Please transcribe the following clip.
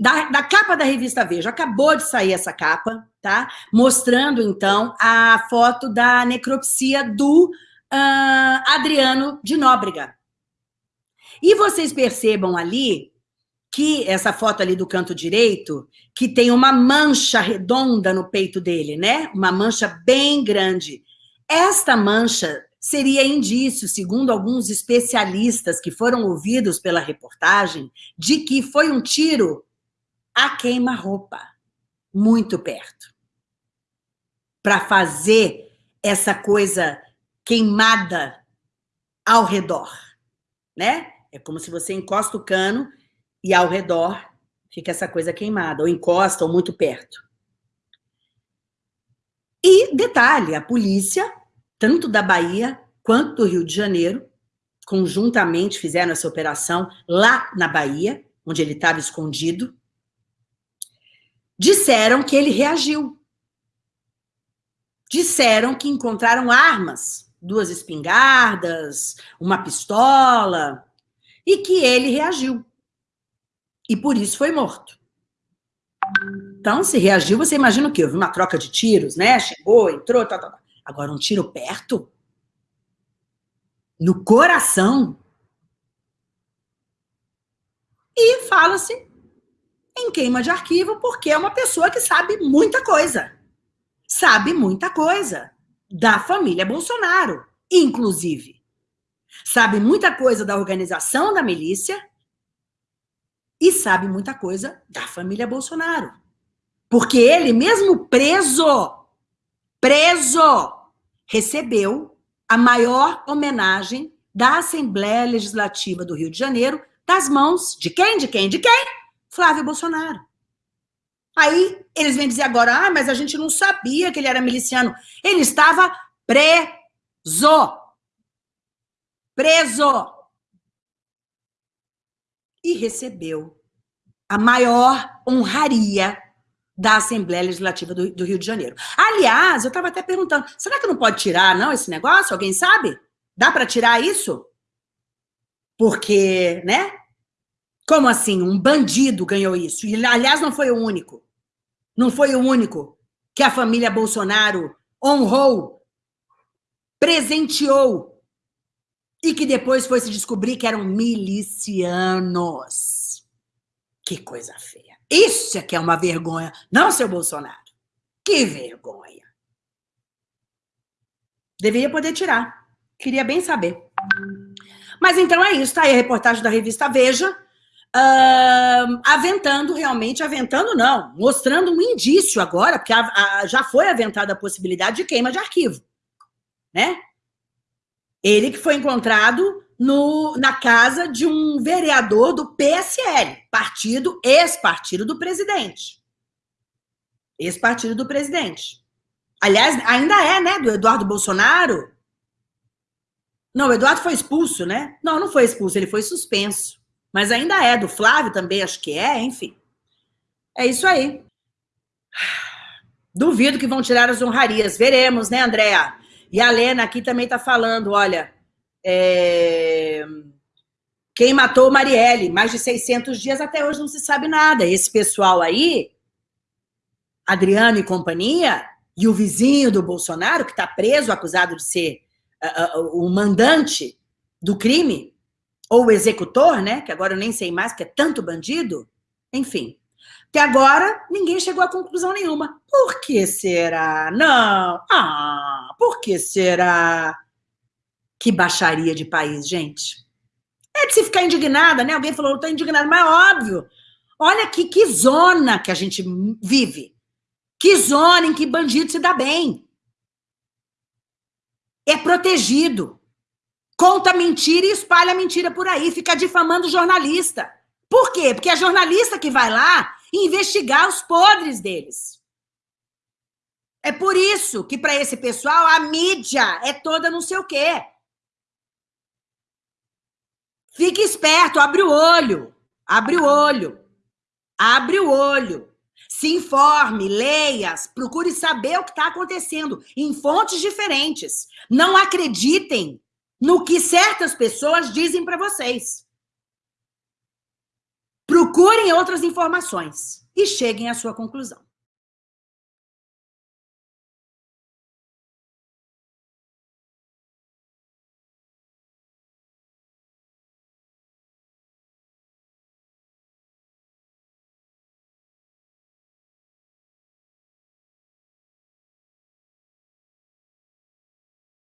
da, da, capa da revista Veja, acabou de sair essa capa, tá? Mostrando, então, a foto da necropsia do uh, Adriano de Nóbrega. E vocês percebam ali que essa foto ali do canto direito, que tem uma mancha redonda no peito dele, né? Uma mancha bem grande. Esta mancha seria indício, segundo alguns especialistas que foram ouvidos pela reportagem, de que foi um tiro a queima-roupa, muito perto. Para fazer essa coisa queimada ao redor, né? É como se você encosta o cano e ao redor fica essa coisa queimada, ou encosta, ou muito perto. E, detalhe, a polícia, tanto da Bahia quanto do Rio de Janeiro, conjuntamente fizeram essa operação lá na Bahia, onde ele estava escondido, disseram que ele reagiu. Disseram que encontraram armas, duas espingardas, uma pistola, e que ele reagiu. E por isso foi morto. Então, se reagiu, você imagina o quê? Houve uma troca de tiros, né? Chegou, entrou, tá, tá. Agora, um tiro perto? No coração? E fala-se em queima de arquivo porque é uma pessoa que sabe muita coisa. Sabe muita coisa da família Bolsonaro, inclusive. Sabe muita coisa da organização da milícia e sabe muita coisa da família Bolsonaro. Porque ele, mesmo preso, preso, recebeu a maior homenagem da Assembleia Legislativa do Rio de Janeiro das mãos de quem? De quem? De quem? Flávio Bolsonaro. Aí eles vêm dizer agora, ah, mas a gente não sabia que ele era miliciano. Ele estava preso. Preso e recebeu a maior honraria da Assembleia Legislativa do, do Rio de Janeiro. Aliás, eu estava até perguntando, será que não pode tirar, não, esse negócio? Alguém sabe? Dá para tirar isso? Porque, né? Como assim? Um bandido ganhou isso. E, aliás, não foi o único. Não foi o único que a família Bolsonaro honrou, presenteou e que depois foi se descobrir que eram milicianos. Que coisa feia. Isso é que é uma vergonha, não, seu Bolsonaro? Que vergonha. Deveria poder tirar. Queria bem saber. Mas então é isso, tá aí a reportagem da revista Veja, uh, aventando realmente, aventando não, mostrando um indício agora, porque a, a, já foi aventada a possibilidade de queima de arquivo, né? Ele que foi encontrado no, na casa de um vereador do PSL, partido, ex-partido do presidente. Ex-partido do presidente. Aliás, ainda é, né, do Eduardo Bolsonaro. Não, o Eduardo foi expulso, né? Não, não foi expulso, ele foi suspenso. Mas ainda é, do Flávio também, acho que é, enfim. É isso aí. Duvido que vão tirar as honrarias. Veremos, né, Andréa? E a Lena aqui também está falando, olha, é... quem matou Marielle? Mais de 600 dias, até hoje não se sabe nada. Esse pessoal aí, Adriano e companhia, e o vizinho do Bolsonaro, que está preso, acusado de ser uh, uh, o mandante do crime, ou o executor, né? Que agora eu nem sei mais, que é tanto bandido. Enfim, até agora, ninguém chegou a conclusão nenhuma. Por que será? Não. Ah, por que será? Que baixaria de país, gente. É de se ficar indignada, né? Alguém falou, eu tô indignada, mas é óbvio. Olha que, que zona que a gente vive. Que zona em que bandido se dá bem. É protegido. Conta mentira e espalha mentira por aí. Fica difamando jornalista. Por quê? Porque é jornalista que vai lá investigar os podres deles. É por isso que, para esse pessoal, a mídia é toda não sei o quê. Fique esperto, abre o olho. Abre o olho. Abre o olho. Se informe, leia, procure saber o que está acontecendo em fontes diferentes. Não acreditem no que certas pessoas dizem para vocês. procurem outras informações e cheguem à sua conclusão.